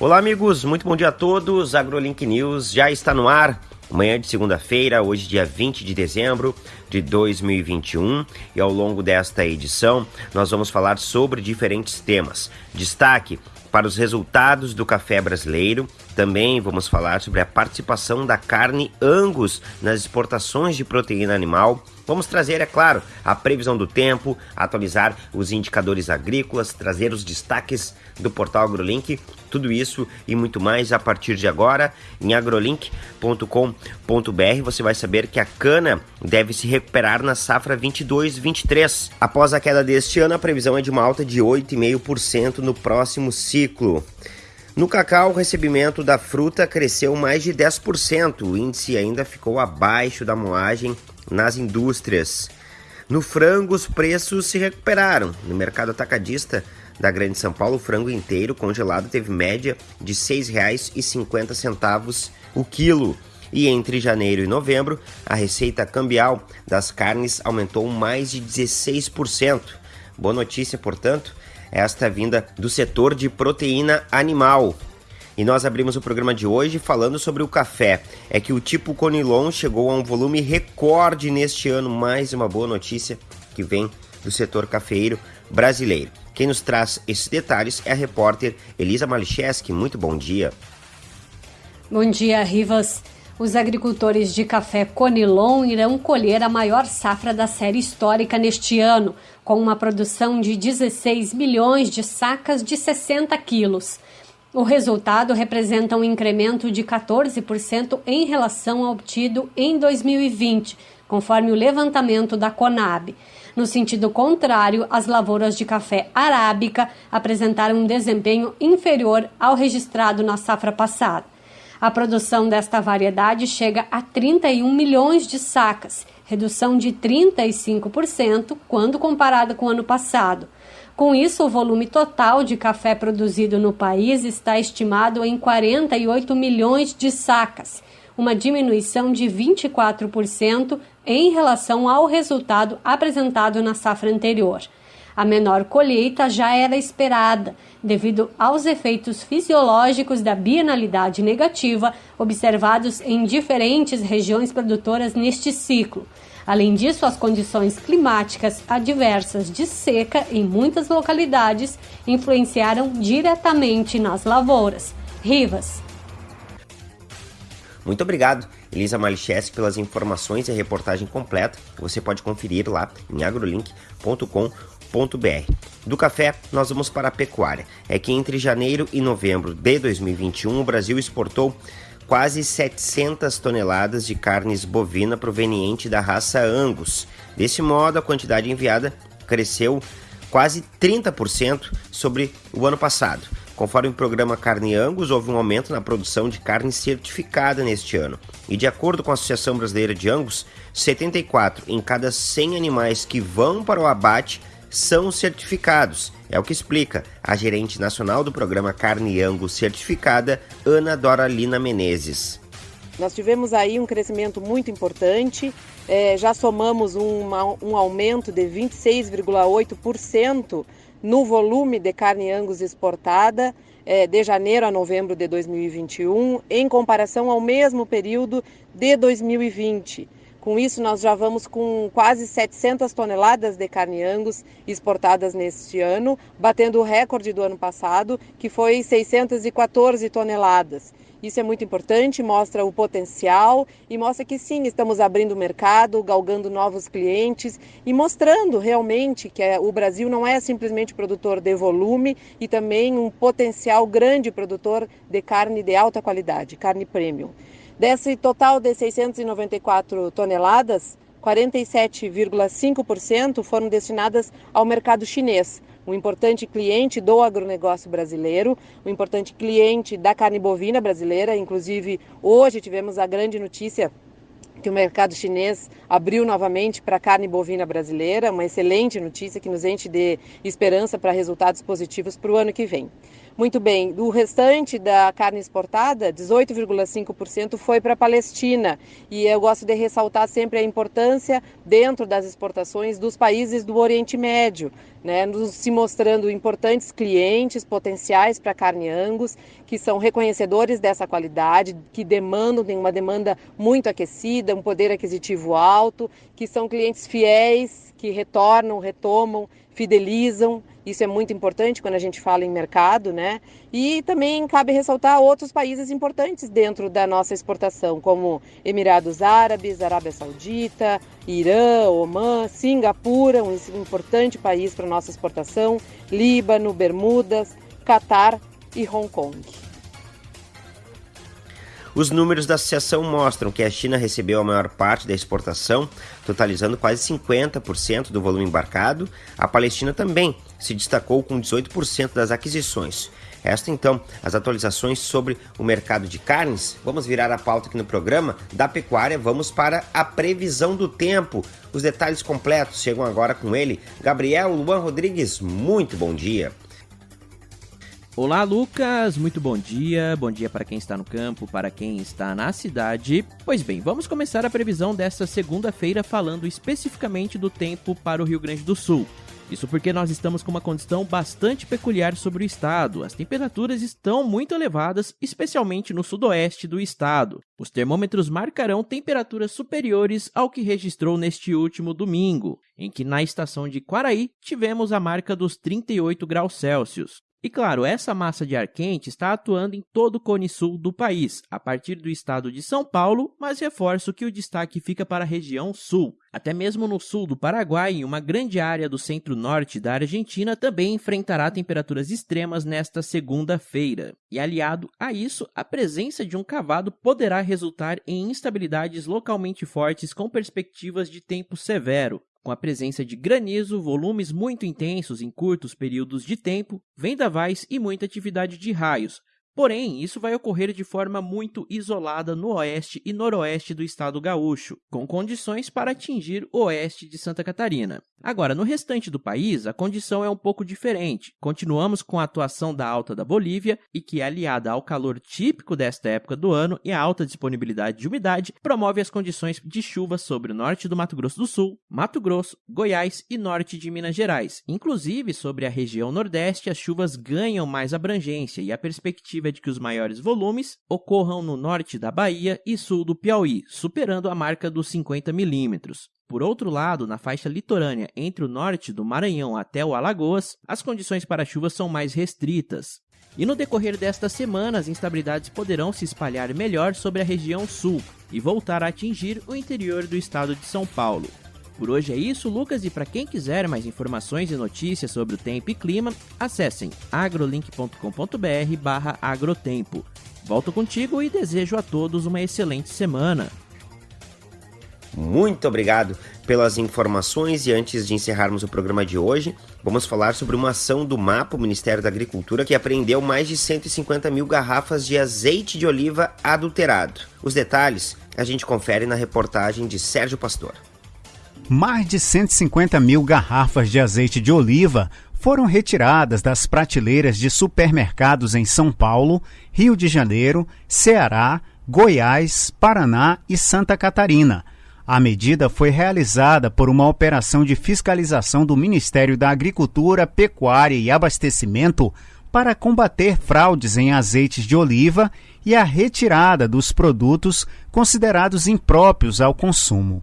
Olá, amigos, muito bom dia a todos. AgroLink News já está no ar. Manhã de segunda-feira, hoje, dia 20 de dezembro de 2021, e ao longo desta edição nós vamos falar sobre diferentes temas. Destaque para os resultados do café brasileiro. Também vamos falar sobre a participação da carne Angus nas exportações de proteína animal. Vamos trazer, é claro, a previsão do tempo, atualizar os indicadores agrícolas, trazer os destaques do portal AgroLink, tudo isso e muito mais a partir de agora em agrolink.com.br. Você vai saber que a cana deve se recuperar na safra 22-23. Após a queda deste ano, a previsão é de uma alta de 8,5% no próximo ciclo. No cacau, o recebimento da fruta cresceu mais de 10%. O índice ainda ficou abaixo da moagem nas indústrias. No frango, os preços se recuperaram. No mercado atacadista da Grande São Paulo, o frango inteiro congelado teve média de R$ 6,50 o quilo. E entre janeiro e novembro, a receita cambial das carnes aumentou mais de 16%. Boa notícia, portanto, esta vinda do setor de proteína animal. E nós abrimos o programa de hoje falando sobre o café. É que o tipo Conilon chegou a um volume recorde neste ano. Mais uma boa notícia que vem do setor cafeiro brasileiro. Quem nos traz esses detalhes é a repórter Elisa Malicheski. Muito bom dia. Bom dia, Rivas. Os agricultores de café Conilon irão colher a maior safra da série histórica neste ano, com uma produção de 16 milhões de sacas de 60 quilos. O resultado representa um incremento de 14% em relação ao obtido em 2020, conforme o levantamento da Conab. No sentido contrário, as lavouras de café arábica apresentaram um desempenho inferior ao registrado na safra passada. A produção desta variedade chega a 31 milhões de sacas, redução de 35% quando comparada com o ano passado. Com isso, o volume total de café produzido no país está estimado em 48 milhões de sacas, uma diminuição de 24% em relação ao resultado apresentado na safra anterior. A menor colheita já era esperada, devido aos efeitos fisiológicos da bienalidade negativa observados em diferentes regiões produtoras neste ciclo. Além disso, as condições climáticas adversas de seca em muitas localidades influenciaram diretamente nas lavouras. Rivas. Muito obrigado, Elisa Malicheski, pelas informações e a reportagem completa você pode conferir lá em agrolink.com.br. Do café, nós vamos para a pecuária. É que entre janeiro e novembro de 2021, o Brasil exportou quase 700 toneladas de carnes bovina proveniente da raça Angus. Desse modo, a quantidade enviada cresceu quase 30% sobre o ano passado. Conforme o programa Carne Angus, houve um aumento na produção de carne certificada neste ano. E de acordo com a Associação Brasileira de Angus, 74 em cada 100 animais que vão para o abate são certificados. É o que explica a gerente nacional do programa Carne Angus Certificada, Ana Doralina Menezes. Nós tivemos aí um crescimento muito importante, é, já somamos um, um aumento de 26,8% no volume de carne Angus exportada é, de janeiro a novembro de 2021, em comparação ao mesmo período de 2020. Com isso, nós já vamos com quase 700 toneladas de carne Angus exportadas neste ano, batendo o recorde do ano passado, que foi 614 toneladas. Isso é muito importante, mostra o potencial e mostra que sim, estamos abrindo o mercado, galgando novos clientes e mostrando realmente que é, o Brasil não é simplesmente produtor de volume e também um potencial grande produtor de carne de alta qualidade, carne premium. Desse total de 694 toneladas, 47,5% foram destinadas ao mercado chinês, um importante cliente do agronegócio brasileiro, um importante cliente da carne bovina brasileira. Inclusive, hoje tivemos a grande notícia que o mercado chinês abriu novamente para a carne bovina brasileira, uma excelente notícia que nos enche de esperança para resultados positivos para o ano que vem. Muito bem, o restante da carne exportada, 18,5% foi para a Palestina. E eu gosto de ressaltar sempre a importância dentro das exportações dos países do Oriente Médio. né, nos, se mostrando importantes clientes potenciais para carne Angus, que são reconhecedores dessa qualidade, que demandam, tem uma demanda muito aquecida, um poder aquisitivo alto, que são clientes fiéis, que retornam, retomam, fidelizam. Isso é muito importante quando a gente fala em mercado, né? E também cabe ressaltar outros países importantes dentro da nossa exportação, como Emirados Árabes, Arábia Saudita, Irã, Omã, Singapura, um importante país para nossa exportação, Líbano, Bermudas, Catar e Hong Kong. Os números da associação mostram que a China recebeu a maior parte da exportação, totalizando quase 50% do volume embarcado. A Palestina também se destacou com 18% das aquisições. Esta então, as atualizações sobre o mercado de carnes. Vamos virar a pauta aqui no programa da pecuária, vamos para a previsão do tempo. Os detalhes completos chegam agora com ele, Gabriel Luan Rodrigues. Muito bom dia. Olá, Lucas. Muito bom dia. Bom dia para quem está no campo, para quem está na cidade. Pois bem, vamos começar a previsão desta segunda-feira falando especificamente do tempo para o Rio Grande do Sul. Isso porque nós estamos com uma condição bastante peculiar sobre o estado. As temperaturas estão muito elevadas, especialmente no sudoeste do estado. Os termômetros marcarão temperaturas superiores ao que registrou neste último domingo, em que na estação de Quaraí tivemos a marca dos 38 graus Celsius. E claro, essa massa de ar quente está atuando em todo o cone sul do país, a partir do estado de São Paulo, mas reforço que o destaque fica para a região sul. Até mesmo no sul do Paraguai e uma grande área do centro-norte da Argentina também enfrentará temperaturas extremas nesta segunda-feira. E aliado a isso, a presença de um cavado poderá resultar em instabilidades localmente fortes com perspectivas de tempo severo com a presença de granizo, volumes muito intensos em curtos períodos de tempo, vendavais e muita atividade de raios, Porém, isso vai ocorrer de forma muito isolada no oeste e noroeste do estado gaúcho, com condições para atingir o oeste de Santa Catarina. Agora, no restante do país, a condição é um pouco diferente. Continuamos com a atuação da alta da Bolívia e que, aliada ao calor típico desta época do ano e à alta disponibilidade de umidade, promove as condições de chuva sobre o norte do Mato Grosso do Sul, Mato Grosso, Goiás e norte de Minas Gerais. Inclusive, sobre a região nordeste, as chuvas ganham mais abrangência e a perspectiva expectativa é de que os maiores volumes ocorram no norte da Bahia e sul do Piauí, superando a marca dos 50 milímetros. Por outro lado, na faixa litorânea entre o norte do Maranhão até o Alagoas, as condições para chuvas são mais restritas. E no decorrer desta semana, as instabilidades poderão se espalhar melhor sobre a região sul e voltar a atingir o interior do estado de São Paulo. Por hoje é isso, Lucas, e para quem quiser mais informações e notícias sobre o tempo e clima, acessem agrolink.com.br agrotempo. Volto contigo e desejo a todos uma excelente semana. Muito obrigado pelas informações e antes de encerrarmos o programa de hoje, vamos falar sobre uma ação do MAPA, o Ministério da Agricultura, que apreendeu mais de 150 mil garrafas de azeite de oliva adulterado. Os detalhes a gente confere na reportagem de Sérgio Pastor mais de 150 mil garrafas de azeite de oliva foram retiradas das prateleiras de supermercados em São Paulo, Rio de Janeiro, Ceará, Goiás, Paraná e Santa Catarina. A medida foi realizada por uma operação de fiscalização do Ministério da Agricultura, Pecuária e Abastecimento para combater fraudes em azeites de oliva e a retirada dos produtos considerados impróprios ao consumo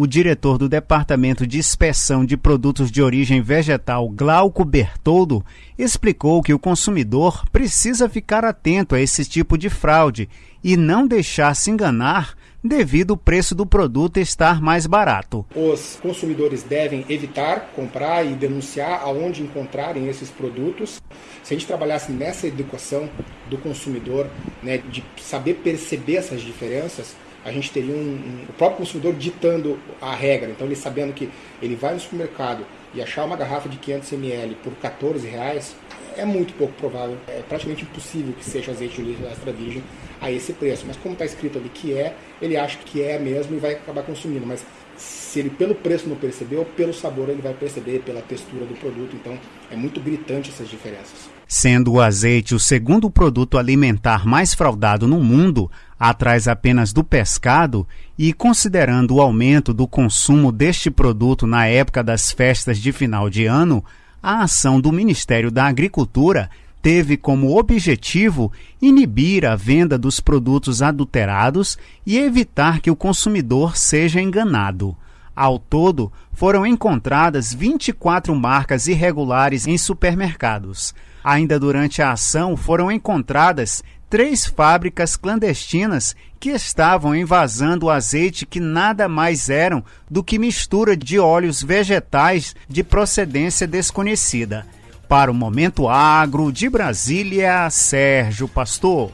o diretor do Departamento de Inspeção de Produtos de Origem Vegetal, Glauco Bertoldo, explicou que o consumidor precisa ficar atento a esse tipo de fraude e não deixar se enganar devido ao preço do produto estar mais barato. Os consumidores devem evitar comprar e denunciar aonde encontrarem esses produtos. Se a gente trabalhasse nessa educação do consumidor, né, de saber perceber essas diferenças, a gente teria um, um, o próprio consumidor ditando a regra. Então, ele sabendo que ele vai no supermercado e achar uma garrafa de 500 ml por 14 reais, é muito pouco provável, é praticamente impossível que seja azeite de oliva extra virgem a esse preço. Mas como está escrito ali que é, ele acha que é mesmo e vai acabar consumindo. Mas se ele pelo preço não percebeu, pelo sabor ele vai perceber, pela textura do produto. Então é muito gritante essas diferenças. Sendo o azeite o segundo produto alimentar mais fraudado no mundo, atrás apenas do pescado, e considerando o aumento do consumo deste produto na época das festas de final de ano, a ação do Ministério da Agricultura teve como objetivo inibir a venda dos produtos adulterados e evitar que o consumidor seja enganado. Ao todo, foram encontradas 24 marcas irregulares em supermercados. Ainda durante a ação, foram encontradas três fábricas clandestinas que estavam invasando o azeite que nada mais eram do que mistura de óleos vegetais de procedência desconhecida. Para o Momento Agro de Brasília, Sérgio Pastor.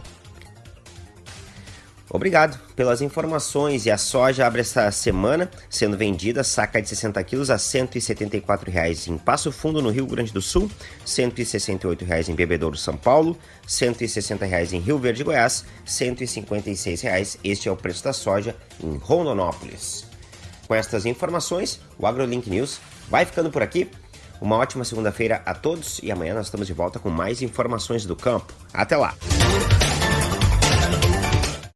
Obrigado pelas informações. E a soja abre essa semana sendo vendida saca de 60 quilos a R$ 174,00 em Passo Fundo, no Rio Grande do Sul, R$ 168,00 em Bebedouro, São Paulo, R$ 160,00 em Rio Verde, Goiás, R$ 156,00. Este é o preço da soja em Rondonópolis. Com estas informações, o AgroLink News vai ficando por aqui. Uma ótima segunda-feira a todos e amanhã nós estamos de volta com mais informações do campo. Até lá!